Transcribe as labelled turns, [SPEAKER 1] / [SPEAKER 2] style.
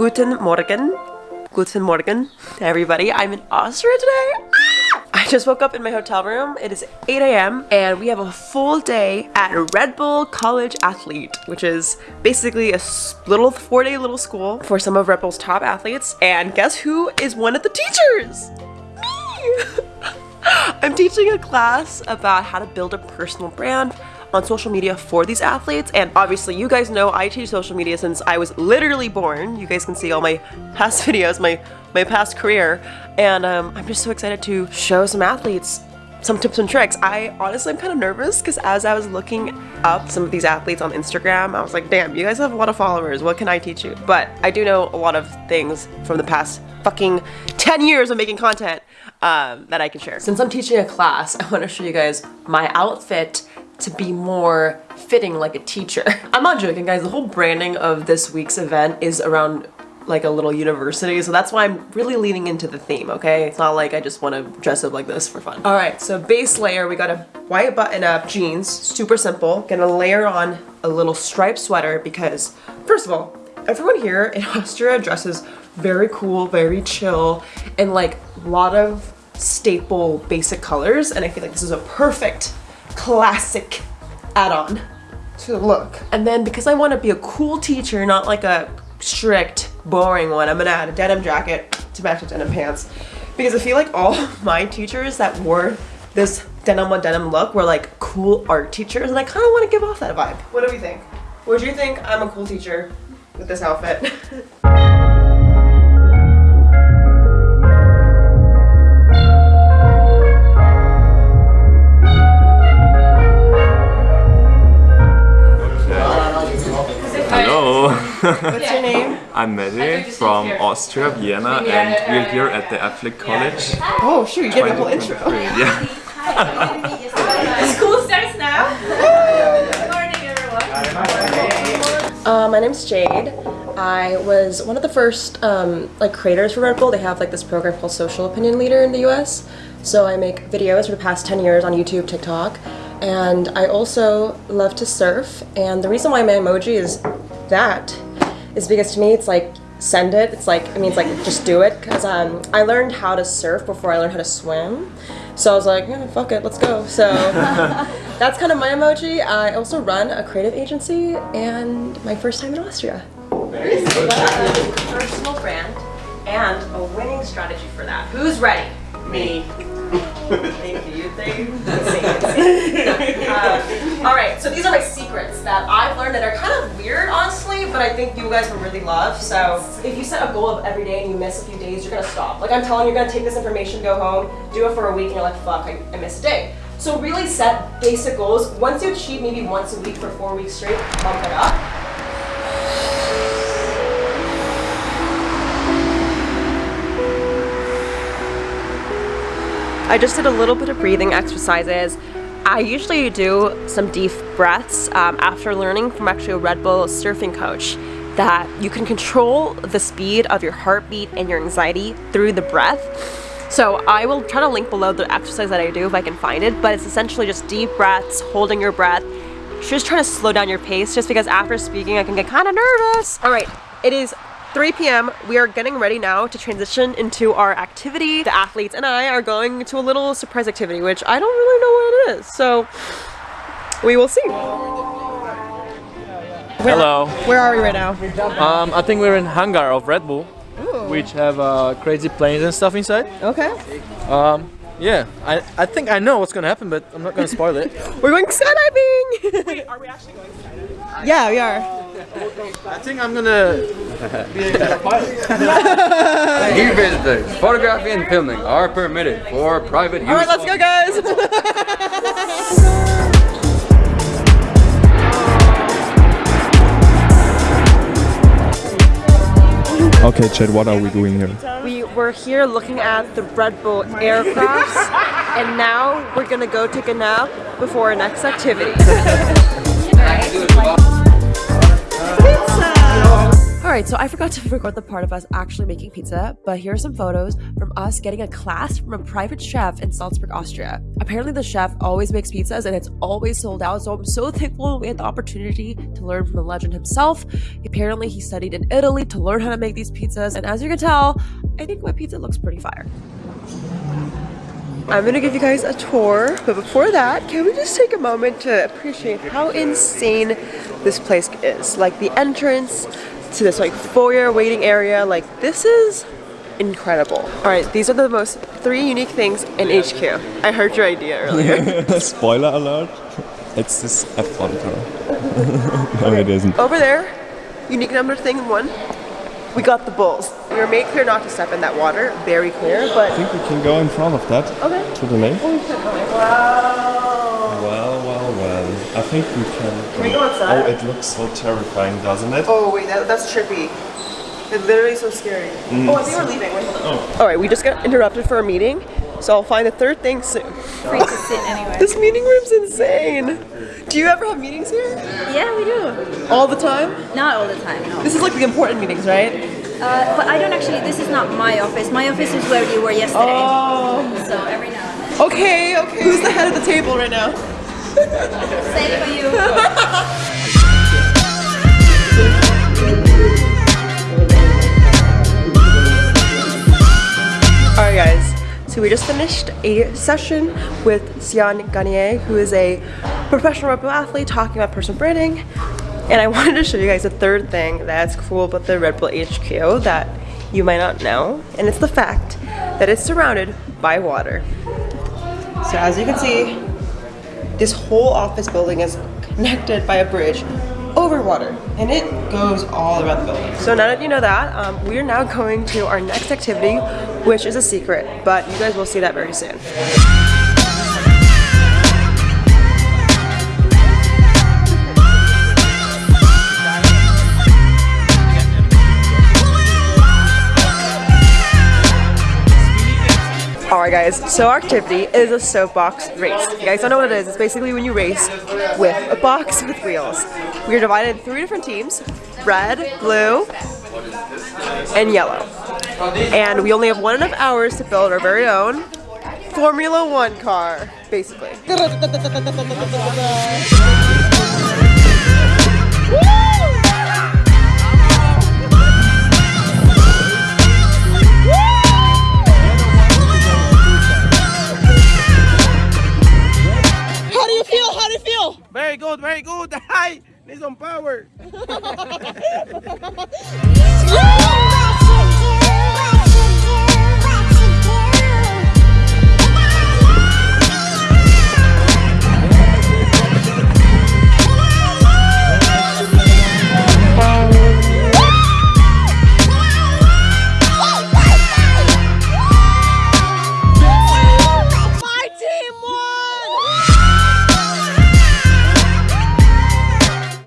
[SPEAKER 1] Guten Morgen. Guten Morgen, everybody. I'm in Austria today. Ah! I just woke up in my hotel room. It is 8 a.m. and we have a full day at Red Bull College Athlete, which is basically a little four-day little school for some of Red Bull's top athletes. And guess who is one of the teachers? Me! I'm teaching a class about how to build a personal brand on social media for these athletes and obviously you guys know I teach social media since I was literally born. You guys can see all my past videos, my, my past career and um, I'm just so excited to show some athletes some tips and tricks. I honestly am kind of nervous because as I was looking up some of these athletes on Instagram, I was like, damn, you guys have a lot of followers. What can I teach you? But I do know a lot of things from the past fucking 10 years of making content um, that I can share. Since I'm teaching a class, I want to show you guys my outfit to be more fitting like a teacher. I'm not joking guys, the whole branding of this week's event is around like a little university so that's why I'm really leaning into the theme okay? It's not like I just want to dress up like this for fun. All right so base layer we got a white button up jeans super simple. Gonna layer on a little striped sweater because first of all everyone here in Austria dresses very cool very chill and like a lot of staple basic colors and I feel like this is a perfect classic add-on to the look. And then because I want to be a cool teacher, not like a strict, boring one, I'm gonna add a denim jacket to match the denim pants. Because I feel like all my teachers that wore this denim on denim look were like cool art teachers and I kind of want to give off that vibe. What do we think? Would you think I'm a cool teacher with this outfit? What's your name?
[SPEAKER 2] I'm Mehdi from Austria, Vienna, and we're here at the Athlete College.
[SPEAKER 1] Oh, sure, you get the whole intro.
[SPEAKER 2] Yeah.
[SPEAKER 3] School starts now. Good morning, everyone.
[SPEAKER 1] Uh, my name's Jade. I was one of the first um, like creators for Red Bull. They have like this program called Social Opinion Leader in the US. So I make videos for the past 10 years on YouTube, TikTok, and I also love to surf. And the reason why my emoji is that is because to me it's like send it. It's like it means like just do it. Because um, I learned how to surf before I learned how to swim. So I was like yeah, fuck it let's go. So that's kind of my emoji. I also run a creative agency and my first time in Austria. Personal brand and a winning strategy for that. Who's ready? Me all right, so these are my secrets that I've learned that are kind of weird, honestly, but I think you guys will really love. So if you set a goal of every day and you miss a few days, you're gonna stop. Like I'm telling you, you're gonna take this information, go home, do it for a week, and you're like, fuck, I, I missed a day. So really set basic goals. Once you achieve maybe once a week for four weeks straight, bump it up. I just did a little bit of breathing exercises. I usually do some deep breaths um, after learning from actually a Red Bull surfing coach that you can control the speed of your heartbeat and your anxiety through the breath. So I will try to link below the exercise that I do if I can find it, but it's essentially just deep breaths, holding your breath, just trying to slow down your pace just because after speaking I can get kind of nervous. All right, it is 3 p.m. We are getting ready now to transition into our activity. The athletes and I are going to a little surprise activity, which I don't really know what it is. So we will see.
[SPEAKER 4] Where, Hello.
[SPEAKER 1] Where are we right now?
[SPEAKER 4] Um, I think we're in hangar of Red Bull, Ooh. which have uh, crazy planes and stuff inside.
[SPEAKER 1] Okay.
[SPEAKER 4] Um, yeah, I, I think I know what's gonna happen, but I'm not gonna spoil it.
[SPEAKER 1] we're going skydiving!
[SPEAKER 3] Wait, are we actually going skydiving?
[SPEAKER 1] Yeah, we are.
[SPEAKER 4] I think I'm gonna be a pilot.
[SPEAKER 5] Dear visitors, photography and filming are permitted for private use.
[SPEAKER 1] Alright, let's go guys!
[SPEAKER 2] Okay, Chad, what are we doing here?
[SPEAKER 1] We were here looking at the Red Bull aircrafts, and now we're gonna go take a nap before our next activity. Alright, so I forgot to record the part of us actually making pizza, but here are some photos from us getting a class from a private chef in Salzburg, Austria. Apparently, the chef always makes pizzas and it's always sold out, so I'm so thankful we had the opportunity to learn from the legend himself. Apparently, he studied in Italy to learn how to make these pizzas, and as you can tell, I think my pizza looks pretty fire. I'm gonna give you guys a tour, but before that, can we just take a moment to appreciate how insane this place is? Like the entrance to this like foyer waiting area, like this is incredible. All right, these are the most three unique things in HQ. I heard your idea earlier.
[SPEAKER 6] Spoiler alert, it's this F1 car. no, it isn't.
[SPEAKER 1] Over there, unique number thing one, we got the bulls. We were made clear not to step in that water, very clear, but...
[SPEAKER 6] I think we can go in front of that
[SPEAKER 1] okay.
[SPEAKER 6] to the lake. Oh, wow. Think we can.
[SPEAKER 1] Can we go outside?
[SPEAKER 6] Oh, it looks so terrifying, doesn't it?
[SPEAKER 1] Oh wait, that, that's trippy. It's literally so scary. Oh, I think we're leaving. Wait, hold on. All right, we just got interrupted for a meeting, so I'll find the third thing soon.
[SPEAKER 3] Free to sit anywhere.
[SPEAKER 1] This meeting room's insane. Do you ever have meetings here?
[SPEAKER 3] Yeah, we do.
[SPEAKER 1] All the time?
[SPEAKER 3] Not all the time, no.
[SPEAKER 1] This is like the important meetings, right?
[SPEAKER 3] Uh, but I don't actually, this is not my office. My office is where you were yesterday.
[SPEAKER 1] Oh.
[SPEAKER 3] So every now and then.
[SPEAKER 1] Okay, okay. Who's the head of the table right now?
[SPEAKER 3] Same for you.
[SPEAKER 1] Alright guys, so we just finished a session with Sean Garnier, who is a professional Red Bull athlete talking about personal branding. And I wanted to show you guys a third thing that's cool about the Red Bull HQ that you might not know. And it's the fact that it's surrounded by water. So as you can see, this whole office building is connected by a bridge over water and it goes all around the building. So now that you know that, um, we are now going to our next activity, which is a secret, but you guys will see that very soon. Guys, so our activity is a soapbox race. You guys don't know what it is, it's basically when you race with a box with wheels. We are divided in three different teams, red, blue, and yellow. And we only have one and a half hours to build our very own Formula One car, basically.
[SPEAKER 7] need some power.
[SPEAKER 1] Yeah!